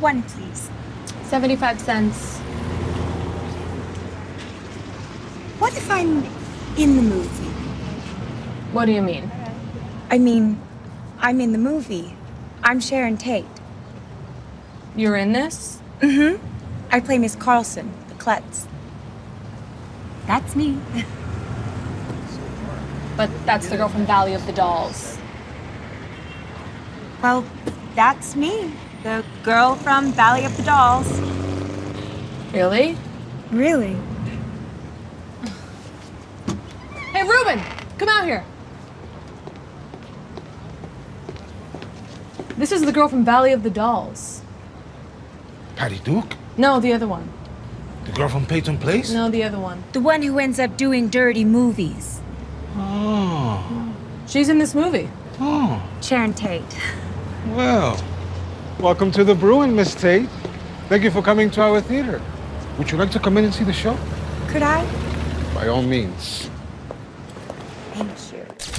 One, please. 75 cents. What if I'm in the movie? What do you mean? I mean, I'm in the movie. I'm Sharon Tate. You're in this? Mm-hmm. I play Miss Carlson, the klutz. That's me. But that's the girl from Valley of the Dolls. Well, that's me. The girl from Valley of the Dolls. Really? Really? Hey, Ruben! Come out here! This is the girl from Valley of the Dolls. Patty Duke? No, the other one. The girl from Peyton Place? No, the other one. The one who ends up doing dirty movies. Oh. She's in this movie. Oh. Sharon Tate. Well, welcome to the Bruin, Miss Tate. Thank you for coming to our theater. Would you like to come in and see the show? Could I? By all means. Thank you.